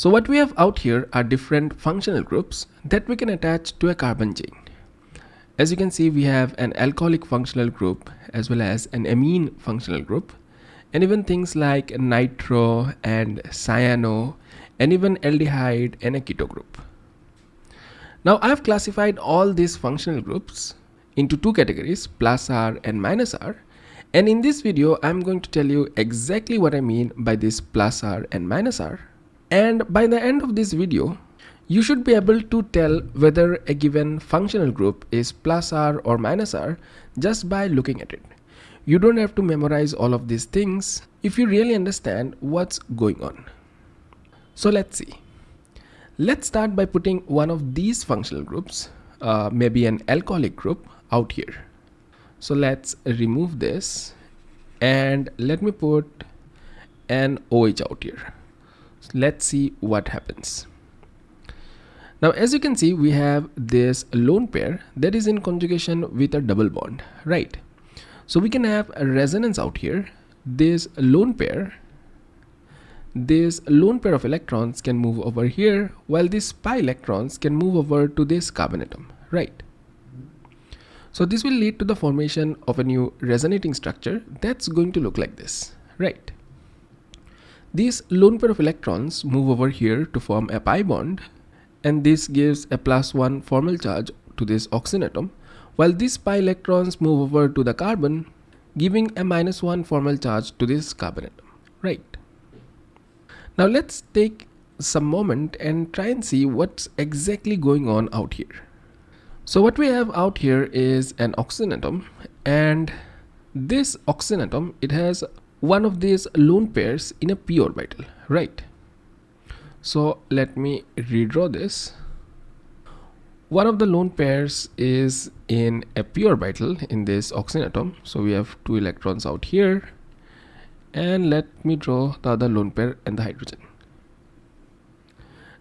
So what we have out here are different functional groups that we can attach to a carbon chain. As you can see, we have an alcoholic functional group as well as an amine functional group and even things like nitro and cyano and even aldehyde and a keto group. Now I have classified all these functional groups into two categories plus R and minus R and in this video I'm going to tell you exactly what I mean by this plus R and minus R and by the end of this video you should be able to tell whether a given functional group is plus R or minus R just by looking at it. You don't have to memorize all of these things if you really understand what's going on. So let's see. Let's start by putting one of these functional groups, uh, maybe an alcoholic group out here. So let's remove this and let me put an OH out here. Let's see what happens. Now as you can see we have this lone pair that is in conjugation with a double bond right. So we can have a resonance out here this lone pair this lone pair of electrons can move over here while these pi electrons can move over to this carbon atom right. So this will lead to the formation of a new resonating structure that's going to look like this right. These lone pair of electrons move over here to form a pi bond and this gives a plus 1 formal charge to this oxygen atom. While these pi electrons move over to the carbon giving a minus 1 formal charge to this carbon atom. Right. Now let's take some moment and try and see what's exactly going on out here. So what we have out here is an oxygen atom and this oxygen atom it has one of these lone pairs in a p orbital right? So let me redraw this. One of the lone pairs is in a p orbital in this oxygen atom so we have two electrons out here. And let me draw the other lone pair and the hydrogen.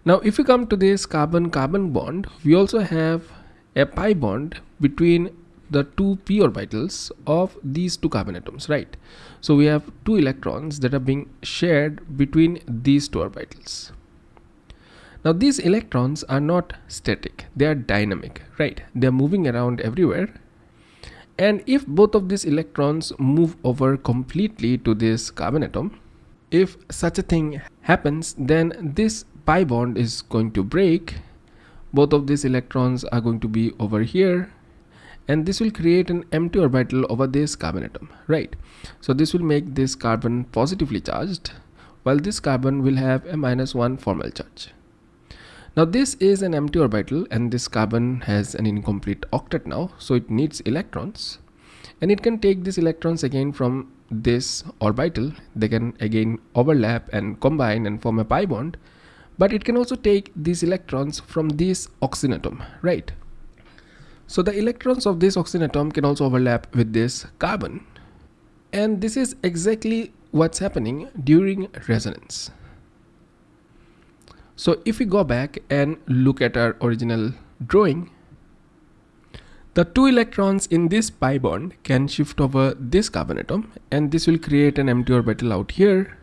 Now if we come to this carbon carbon bond we also have a pi bond between the two p orbitals of these two carbon atoms right so we have two electrons that are being shared between these two orbitals now these electrons are not static, they are dynamic, right? They are moving around everywhere. And if both of these electrons move over completely to this carbon atom, if such a thing happens, then this pi bond is going to break. Both of these electrons are going to be over here and this will create an empty orbital over this carbon atom, right? So this will make this carbon positively charged while this carbon will have a minus one formal charge. Now this is an empty orbital and this carbon has an incomplete octet now so it needs electrons and it can take these electrons again from this orbital they can again overlap and combine and form a pi bond but it can also take these electrons from this oxygen atom right so the electrons of this oxygen atom can also overlap with this carbon. And this is exactly what's happening during resonance. So if we go back and look at our original drawing, the two electrons in this pi bond can shift over this carbon atom and this will create an empty orbital out here.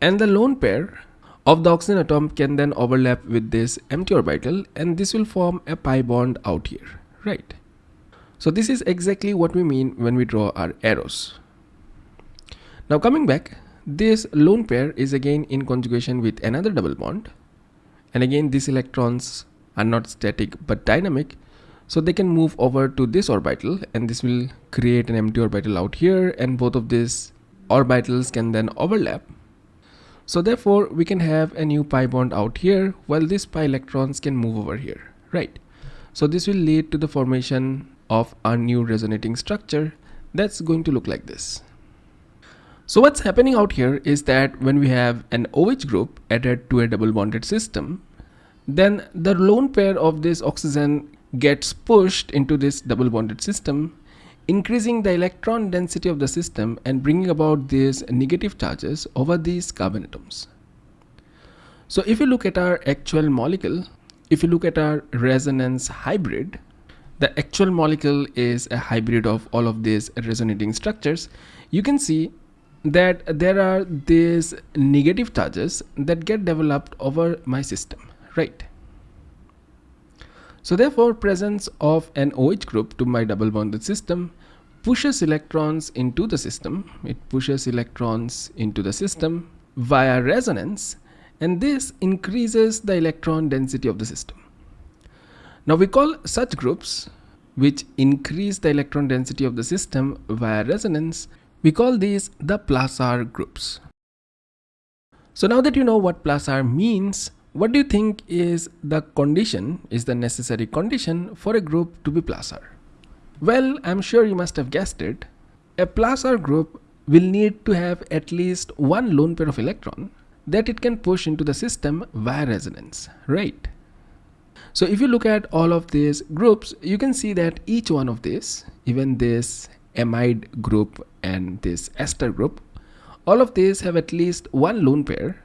And the lone pair of the oxygen atom can then overlap with this empty orbital and this will form a pi bond out here, right? So this is exactly what we mean when we draw our arrows. Now coming back, this lone pair is again in conjugation with another double bond. And again these electrons are not static but dynamic. So they can move over to this orbital and this will create an empty orbital out here and both of these orbitals can then overlap. So therefore we can have a new pi bond out here while these pi electrons can move over here. Right so this will lead to the formation of a new resonating structure that's going to look like this so what's happening out here is that when we have an OH group added to a double bonded system, then the lone pair of this oxygen gets pushed into this double bonded system, increasing the electron density of the system and bringing about these negative charges over these carbon atoms. So if you look at our actual molecule, if you look at our resonance hybrid, the actual molecule is a hybrid of all of these resonating structures. You can see that there are these negative charges that get developed over my system, right? So therefore presence of an OH group to my double bonded system pushes electrons into the system. It pushes electrons into the system via resonance and this increases the electron density of the system. Now we call such groups which increase the electron density of the system via resonance, we call these the plus R groups. So now that you know what plus R means, what do you think is the condition, is the necessary condition for a group to be plus R? Well, I'm sure you must have guessed it. A plus R group will need to have at least one lone pair of electron that it can push into the system via resonance, right? So if you look at all of these groups, you can see that each one of these, even this amide group and this ester group, all of these have at least one lone pair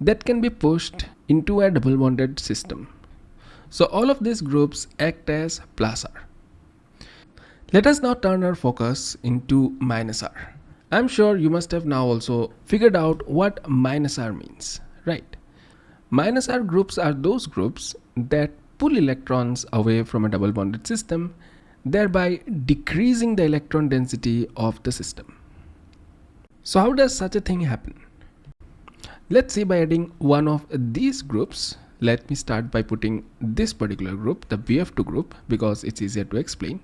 that can be pushed into a double bonded system. So all of these groups act as plus R. Let us now turn our focus into minus R. I'm sure you must have now also figured out what minus R means, right? Minus R groups are those groups that pull electrons away from a double bonded system, thereby decreasing the electron density of the system. So how does such a thing happen? Let's see by adding one of these groups. Let me start by putting this particular group, the BF2 group, because it's easier to explain.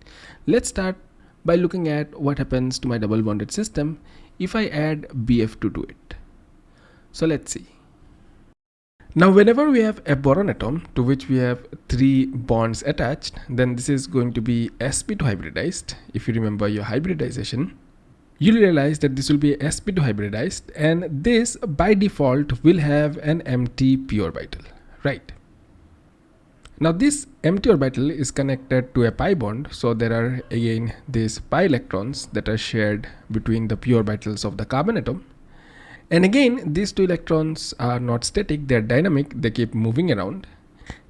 Let's start by looking at what happens to my double bonded system if I add BF2 to it. So let's see. Now whenever we have a boron atom to which we have three bonds attached, then this is going to be sp2 hybridized. If you remember your hybridization, you'll realize that this will be sp2 hybridized and this by default will have an empty p orbital, right? Now this empty orbital is connected to a pi bond so there are again these pi electrons that are shared between the p orbitals of the carbon atom. And again these two electrons are not static they're dynamic they keep moving around.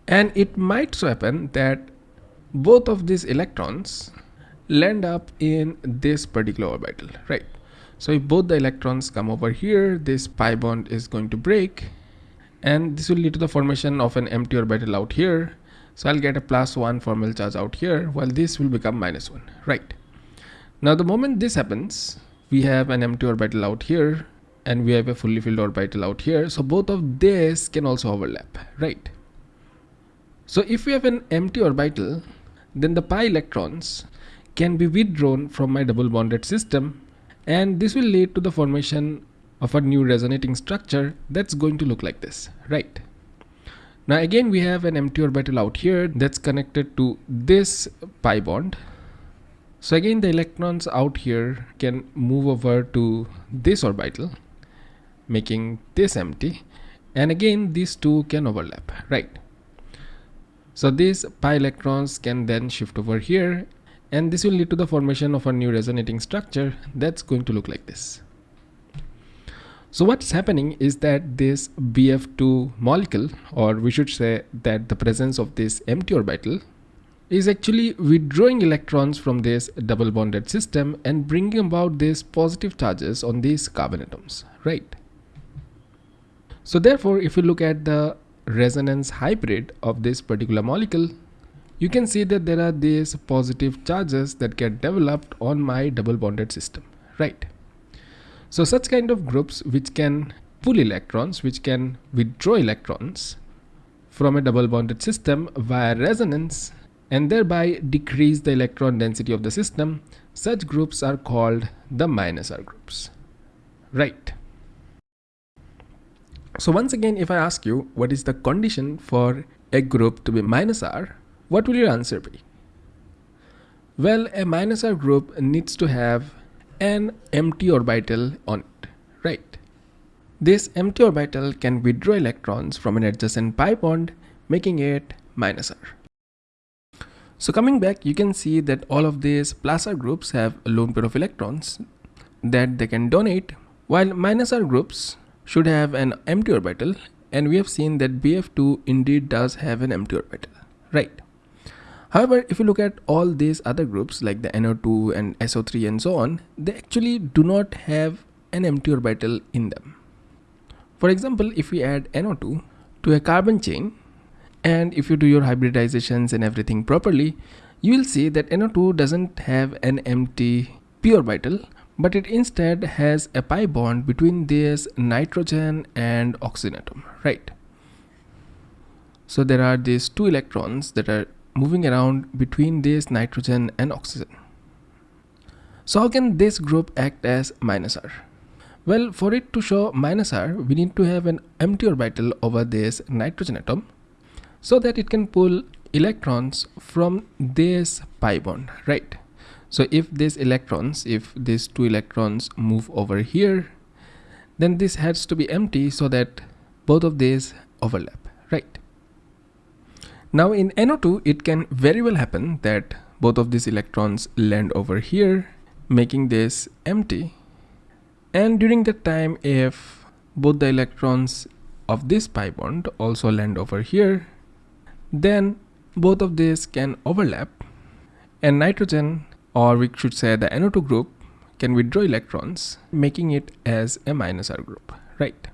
And it might so happen that both of these electrons land up in this particular orbital right? So if both the electrons come over here this pi bond is going to break and this will lead to the formation of an empty orbital out here. So I'll get a plus one formal charge out here while this will become minus one. Right. Now the moment this happens we have an empty orbital out here and we have a fully filled orbital out here. So both of this can also overlap. Right. So if we have an empty orbital then the pi electrons can be withdrawn from my double bonded system and this will lead to the formation of a new resonating structure that's going to look like this, right? Now again we have an empty orbital out here that's connected to this pi bond. So again the electrons out here can move over to this orbital making this empty and again these two can overlap, right? So these pi electrons can then shift over here and this will lead to the formation of a new resonating structure that's going to look like this. So what's happening is that this BF2 molecule or we should say that the presence of this empty orbital is actually withdrawing electrons from this double bonded system and bringing about these positive charges on these carbon atoms, right? So therefore, if you look at the resonance hybrid of this particular molecule, you can see that there are these positive charges that get developed on my double bonded system, right? So such kind of groups which can pull electrons, which can withdraw electrons from a double bonded system via resonance and thereby decrease the electron density of the system, such groups are called the minus R groups. Right. So once again, if I ask you what is the condition for a group to be minus R, what will your answer be? Well, a minus R group needs to have an empty orbital on it, right? This empty orbital can withdraw electrons from an adjacent pi bond, making it minus R. So coming back, you can see that all of these plus R groups have a lone pair of electrons that they can donate, while minus R groups should have an empty orbital, and we have seen that BF2 indeed does have an empty orbital, right? However, if you look at all these other groups like the NO2 and SO3 and so on, they actually do not have an empty orbital in them. For example, if we add NO2 to a carbon chain, and if you do your hybridizations and everything properly, you will see that NO2 doesn't have an empty p orbital, but it instead has a pi bond between this nitrogen and oxygen atom, right? So there are these two electrons that are moving around between this nitrogen and oxygen. So how can this group act as minus R? Well, for it to show minus R, we need to have an empty orbital over this nitrogen atom so that it can pull electrons from this pi bond, right? So if these electrons, if these two electrons move over here, then this has to be empty so that both of these overlap, right? Now in NO2, it can very well happen that both of these electrons land over here, making this empty. And during that time, if both the electrons of this pi bond also land over here, then both of these can overlap and nitrogen or we should say the NO2 group can withdraw electrons making it as a minus R group, right?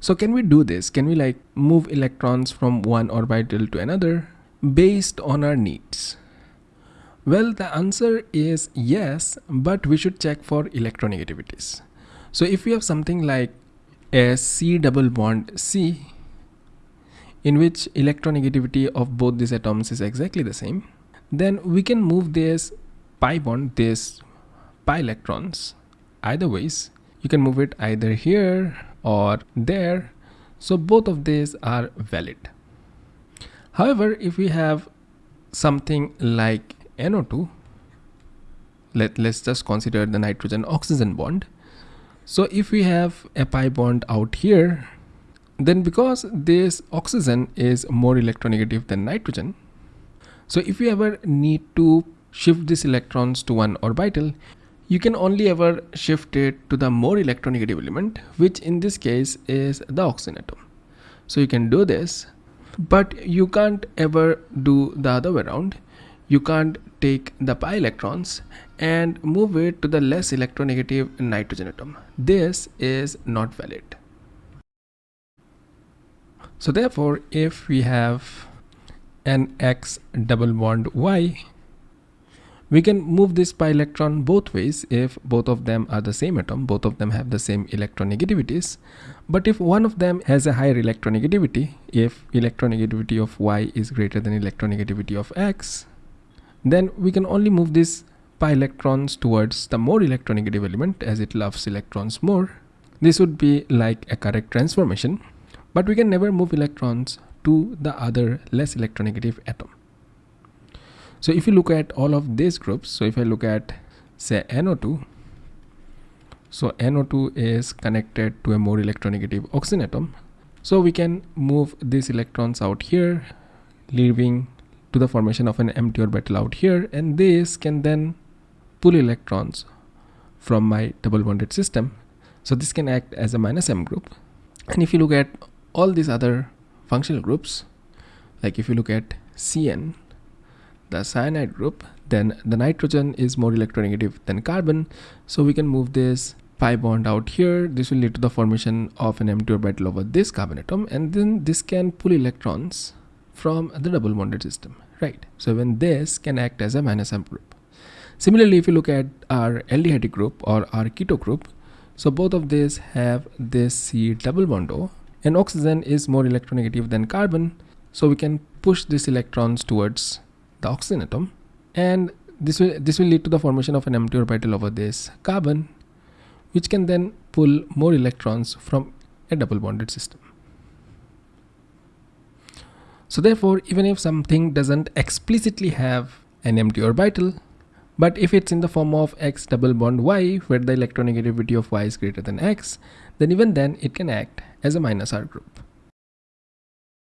So can we do this? Can we like move electrons from one orbital to another based on our needs? Well, the answer is yes, but we should check for electronegativities. So if we have something like a C double bond C, in which electronegativity of both these atoms is exactly the same, then we can move this pi bond, this pi electrons, either ways. You can move it either here or there. So both of these are valid. However if we have something like NO2 let, let's just consider the nitrogen oxygen bond. So if we have a pi bond out here then because this oxygen is more electronegative than nitrogen so if you ever need to shift these electrons to one orbital you can only ever shift it to the more electronegative element which in this case is the oxygen atom so you can do this but you can't ever do the other way around. You can't take the pi electrons and move it to the less electronegative nitrogen atom this is not valid. So therefore if we have an x double bond y we can move this pi electron both ways if both of them are the same atom, both of them have the same electronegativities. But if one of them has a higher electronegativity, if electronegativity of y is greater than electronegativity of x, then we can only move this pi electrons towards the more electronegative element as it loves electrons more. This would be like a correct transformation, but we can never move electrons to the other less electronegative atom. So if you look at all of these groups, so if I look at say NO2, so NO2 is connected to a more electronegative oxygen atom. So we can move these electrons out here, leaving to the formation of an empty orbital out here. And this can then pull electrons from my double bonded system. So this can act as a minus M group. And if you look at all these other functional groups, like if you look at CN, the cyanide group then the nitrogen is more electronegative than carbon. So we can move this pi bond out here. This will lead to the formation of an empty orbital over this carbon atom and then this can pull electrons from the double bonded system right? So when this can act as a minus M group. Similarly if you look at our aldehyde group or our keto group so both of these have this C double bond O and oxygen is more electronegative than carbon. So we can push these electrons towards the oxygen atom. And this will this will lead to the formation of an empty orbital over this carbon which can then pull more electrons from a double bonded system. So therefore even if something doesn't explicitly have an empty orbital but if it's in the form of x double bond y where the electronegativity of y is greater than x then even then it can act as a minus r group